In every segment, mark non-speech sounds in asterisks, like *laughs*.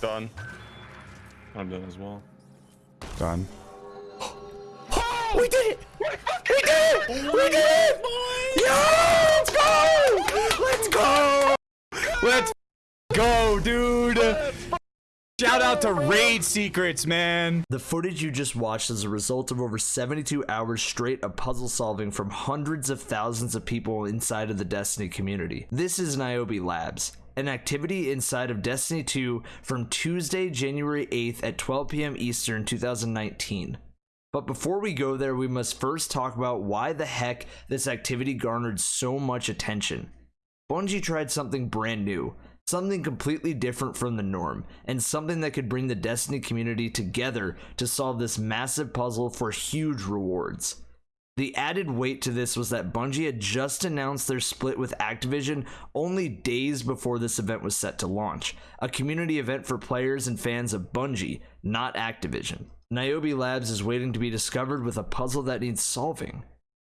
Done. I'm done as well. Done. *gasps* We did it! We did it! We did it! Yeah! Let's go! Let's go! Let's go, dude! Shout out to Raid Secrets, man. The footage you just watched is a result of over 72 hours straight of puzzle solving from hundreds of thousands of people inside of the Destiny community. This is Niobe Labs, an activity inside of Destiny 2 from Tuesday, January 8th at 12 p.m. Eastern 2019. But before we go there, we must first talk about why the heck this activity garnered so much attention. Bungie tried something brand new, something completely different from the norm, and something that could bring the Destiny community together to solve this massive puzzle for huge rewards. The added weight to this was that Bungie had just announced their split with Activision only days before this event was set to launch, a community event for players and fans of Bungie, not Activision. Niobe Labs is waiting to be discovered with a puzzle that needs solving.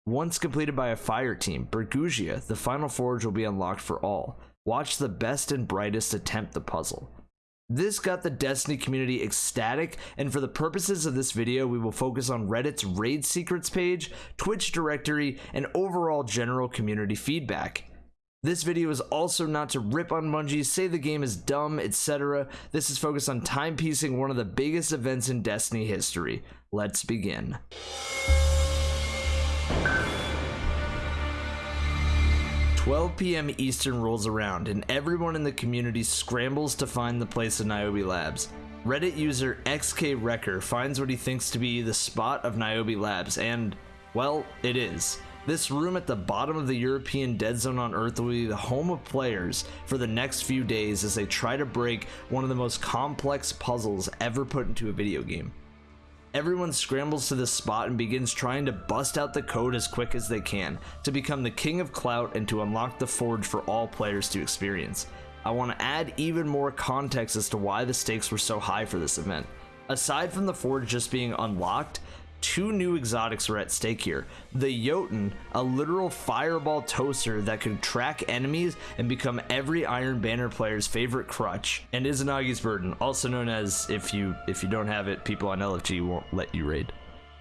Once completed by a fire team, Bergusia, the final forge will be unlocked for all. Watch the best and brightest attempt the puzzle. This got the Destiny community ecstatic, and for the purposes of this video, we will focus on Reddit's raid secrets page, Twitch directory, and overall general community feedback. This video is also not to rip on Bungie, say the game is dumb, etc. This is focused on timepiecing one of the biggest events in Destiny history. Let's begin. 12 p.m. Eastern rolls around, and everyone in the community scrambles to find the place of Niobe Labs. Reddit user XK Wrecker finds what he thinks to be the spot of Niobe Labs, and, well, it is. This room at the bottom of the European dead zone on Earth will be the home of players for the next few days as they try to break one of the most complex puzzles ever put into a video game. Everyone scrambles to this spot and begins trying to bust out the code as quick as they can to become the king of clout and to unlock the forge for all players to experience. I want to add even more context as to why the stakes were so high for this event. Aside from the forge just being unlocked, two new exotics are at stake here. The Jotun, a literal fireball toaster that could track enemies and become every Iron Banner player's favorite crutch, and Izanagi's Burden, also known as if you if you don't have it, people on LFG won't let you raid.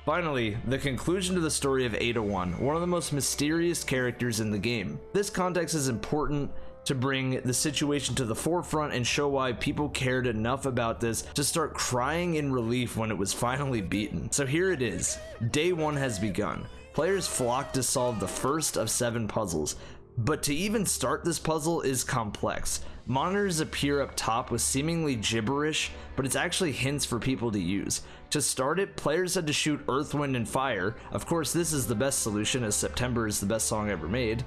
Finally, the conclusion to the story of Ada 1, one of the most mysterious characters in the game. This context is important to bring the situation to the forefront and show why people cared enough about this to start crying in relief when it was finally beaten. So here it is. Day one has begun. Players flock to solve the first of seven puzzles, but to even start this puzzle is complex. Monitors appear up top with seemingly gibberish, but it's actually hints for people to use. To start it, players had to shoot Earth, Wind, and Fire. Of course, this is the best solution as September is the best song ever made.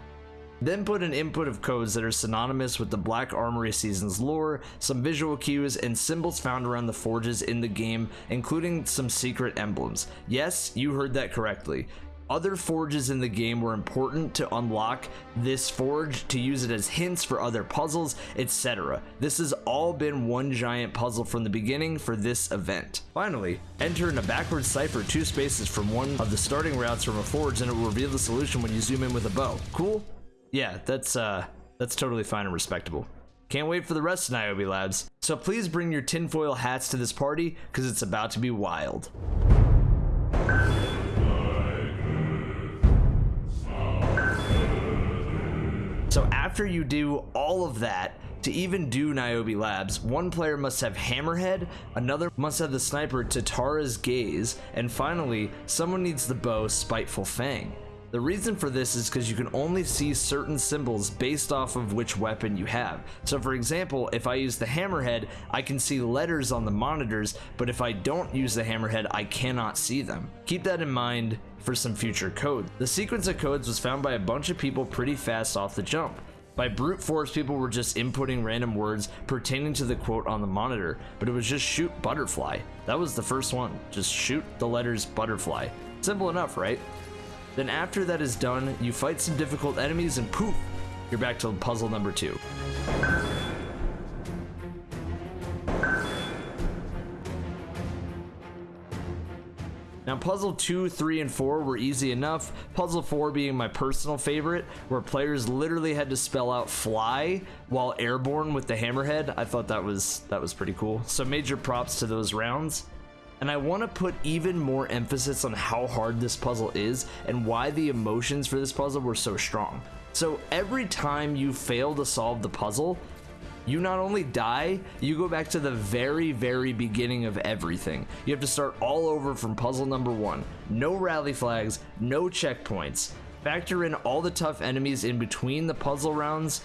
Then put an input of codes that are synonymous with the Black Armory Season's lore, some visual cues, and symbols found around the forges in the game, including some secret emblems. Yes, you heard that correctly. Other forges in the game were important to unlock this forge, to use it as hints for other puzzles, etc. This has all been one giant puzzle from the beginning for this event. Finally, enter in a backwards cipher two spaces from one of the starting routes from a forge and it will reveal the solution when you zoom in with a bow. Cool? Yeah, that's uh that's totally fine and respectable. Can't wait for the rest of Niobe Labs. So please bring your tinfoil hats to this party, because it's about to be wild. So after you do all of that, to even do Niobe Labs, one player must have Hammerhead, another must have the sniper Tatara's Gaze, and finally, someone needs the bow Spiteful Fang. The reason for this is because you can only see certain symbols based off of which weapon you have. So for example, if I use the hammerhead, I can see letters on the monitors, but if I don't use the hammerhead, I cannot see them. Keep that in mind for some future code. The sequence of codes was found by a bunch of people pretty fast off the jump. By brute force, people were just inputting random words pertaining to the quote on the monitor, but it was just shoot butterfly. That was the first one. Just shoot the letters butterfly. Simple enough, right? Then after that is done, you fight some difficult enemies and poof, you're back to puzzle number two. Now, puzzle 2, 3, and 4 were easy enough. Puzzle 4 being my personal favorite, where players literally had to spell out fly while airborne with the hammerhead. I thought that was that was pretty cool. So major props to those rounds. And I want to put even more emphasis on how hard this puzzle is and why the emotions for this puzzle were so strong. So every time you fail to solve the puzzle, you not only die, you go back to the very, very beginning of everything. You have to start all over from puzzle number one. No rally flags, no checkpoints. Factor in all the tough enemies in between the puzzle rounds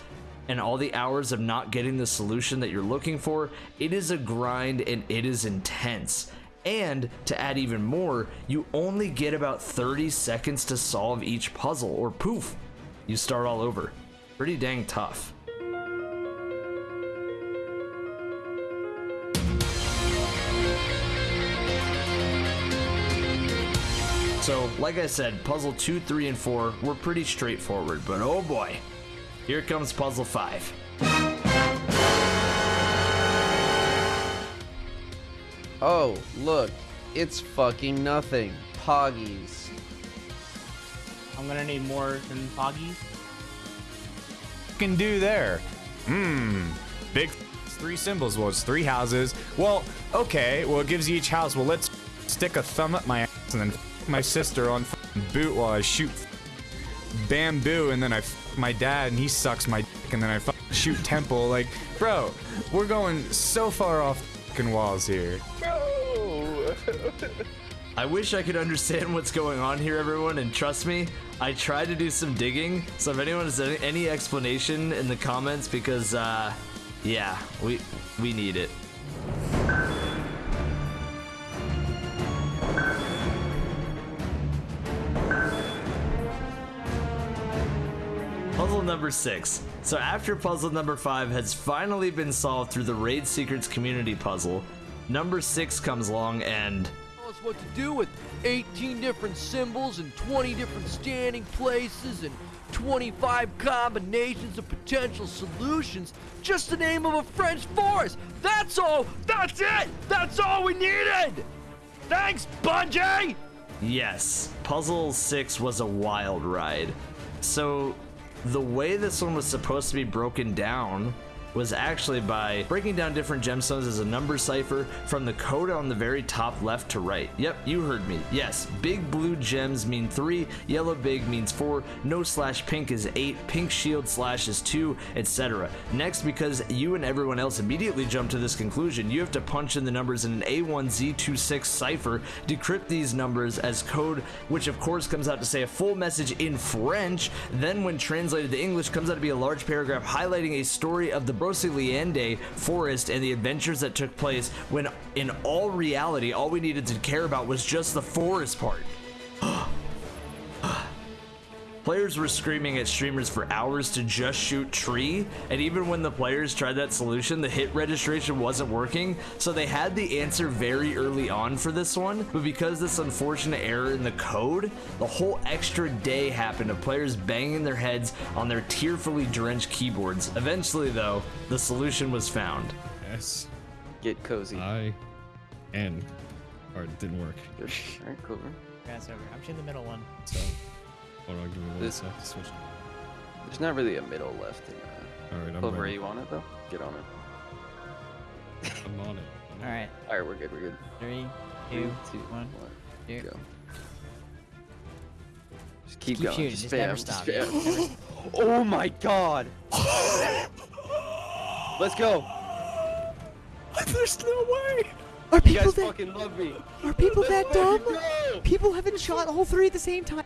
and all the hours of not getting the solution that you're looking for. It is a grind and it is intense. And to add even more, you only get about 30 seconds to solve each puzzle, or poof, you start all over. Pretty dang tough. So, like I said, puzzle 2, 3, and 4 were pretty straightforward, but oh boy, here comes puzzle 5. Oh, look, it's fucking nothing. Poggies. I'm gonna need more than Poggies. can do there? Hmm. Big three symbols. Well, it's three houses. Well, okay. Well, it gives you each house. Well, let's stick a thumb up my ass and then my sister on boot while I shoot bamboo and then I my dad and he sucks my dick and then I shoot temple. Like, bro, we're going so far off fucking walls here. *laughs* I wish I could understand what's going on here, everyone, and trust me, I tried to do some digging, so if anyone has any, explanation in the comments, because, uh, yeah, we, we need it. Puzzle number six. So after puzzle number five has finally been solved through the Raid Secrets community puzzle, number six comes along and tell us what to do with 18 different symbols and 20 different standing places and 25 combinations of potential solutions just the name of a French forest. That's all. That's it. That's all we needed. Thanks, Bungie. Yes, Puzzle 6 was a wild ride. So, the way this one was supposed to be broken down was actually by breaking down different gemstones as a number cipher from the code on the very top left to right. Yep, you heard me. Yes, big blue gems mean 3, yellow big means 4, no slash pink is 8, pink shield slash is 2, etc. Next, because you and everyone else immediately jump to this conclusion, you have to punch in the numbers in an A1Z26 cipher, decrypt these numbers as code, which of course comes out to say a full message in French, then when translated to English comes out to be a large paragraph highlighting a story of the Broceliande forest and the adventures that took place when in all reality all we needed to care about was just the forest part. Players were screaming at streamers for hours to just shoot tree, and even when the players tried that solution, the hit registration wasn't working, so they had the answer very early on for this one, but because this unfortunate error in the code, the whole extra day happened of players banging their heads on their tearfully drenched keyboards. Eventually though, the solution was found. Yes. Get cozy. I. And. Or it didn't work. Alright, cool. Pass over. I'm in the middle one. So. Hold on, give me one This- sec to switch. There's not really a middle left in uh, Alright, I'm Clover. ready. You want it though? Get on it. I'm on it. I'm *laughs* on All right. Alright, we're good. We're good. Three, Three, two, two, one. one, Here. Go. Just keep, Keep going. shooting, Just just spam. never just stop, spam. *laughs* oh my god. Let's go. *laughs* There's no way. Are You people guys that fucking love me. are people Let's that fucking dumb? People haven't shot all three at the same time.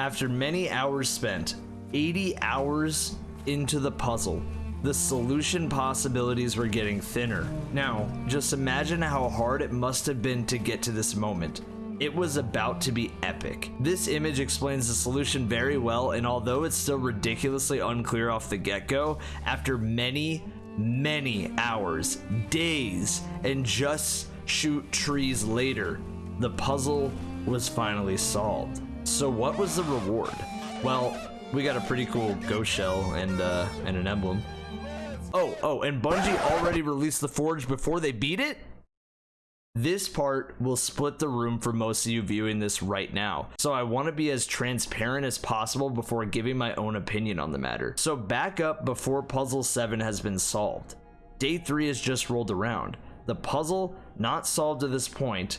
After many hours spent, 80 hours into the puzzle, the solution possibilities were getting thinner. Now, just imagine how hard it must have been to get to this moment. It was about to be epic. This image explains the solution very well, and although it's still ridiculously unclear off the get go, after many, many hours, days, and just shoot trees later, the puzzle was finally solved. So, what was the reward? Well, We got a pretty cool ghost shell and uh, and an emblem. Oh, oh, and Bungie already released the Forge before they beat it? This part will split the room for most of you viewing this right now, so I want to be as transparent as possible before giving my own opinion on the matter. So back up before Puzzle 7 has been solved. Day 3 has just rolled around. The puzzle not solved to this point,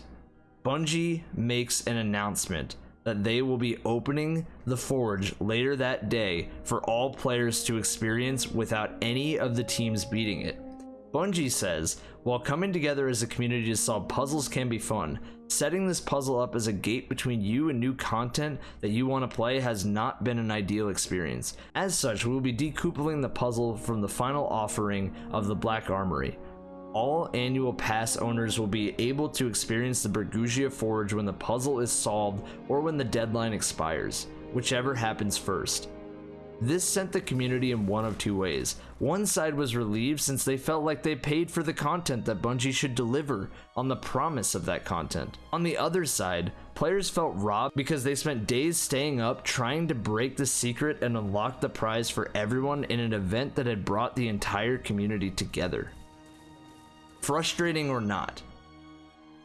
Bungie makes an announcement that they will be opening the Forge later that day for all players to experience without any of the teams beating it. Bungie says, while coming together as a community to solve puzzles can be fun, setting this puzzle up as a gate between you and new content that you want to play has not been an ideal experience. As such, we will be decoupling the puzzle from the final offering of the Black Armory. All annual pass owners will be able to experience the Bergusia Forge when the puzzle is solved or when the deadline expires, whichever happens first. This sent the community in one of two ways. One side was relieved since they felt like they paid for the content that Bungie should deliver on the promise of that content. On the other side, players felt robbed because they spent days staying up trying to break the secret and unlock the prize for everyone in an event that had brought the entire community together. Frustrating or not,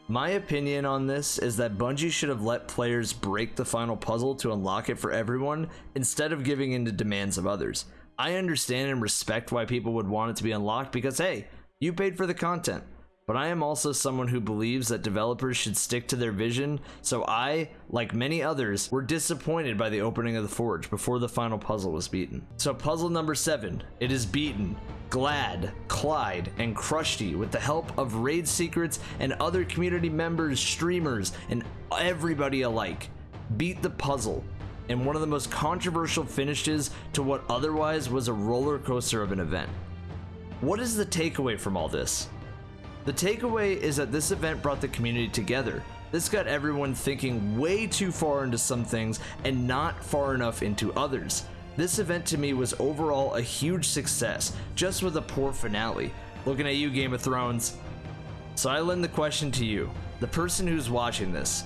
my opinion on this is that Bungie should have let players break the final puzzle to unlock it for everyone instead of giving in to demands of others. I understand and respect why people would want it to be unlocked because hey, you paid for the content. But I am also someone who believes that developers should stick to their vision, so I, like many others, were disappointed by the opening of the Forge before the final puzzle was beaten. So puzzle number 7, it is beaten. Gladd, Clyde, and Krusty, with the help of Raid Secrets and other community members, streamers, and everybody alike, beat the puzzle in one of the most controversial finishes to what otherwise was a roller coaster of an event. What is the takeaway from all this? The takeaway is that this event brought the community together. This got everyone thinking way too far into some things and not far enough into others. This event to me was overall a huge success, just with a poor finale. Looking at you, Game of Thrones. So I lend the question to you, the person who's watching this.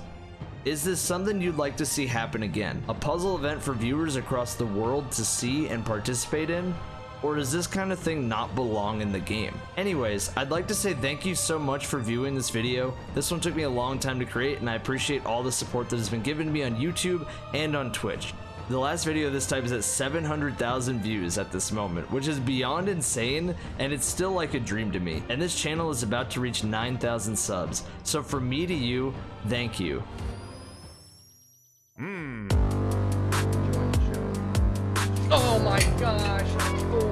Is this something you'd like to see happen again? A puzzle event for viewers across the world to see and participate in? Or does this kind of thing not belong in the game? Anyways, I'd like to say thank you so much for viewing this video. This one took me a long time to create and I appreciate all the support that has been given to me on YouTube and on Twitch. The last video of this type is at 700,000 views at this moment, which is beyond insane, and it's still like a dream to me. And this channel is about to reach 9,000 subs. So from me to you, thank you. Hmm. Oh my gosh, of course.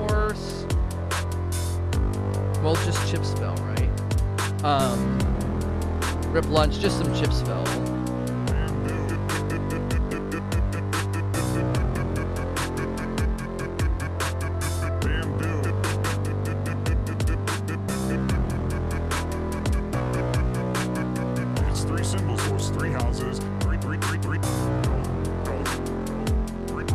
Well, just chip spell, right? Um, rip lunch, just some chip spell.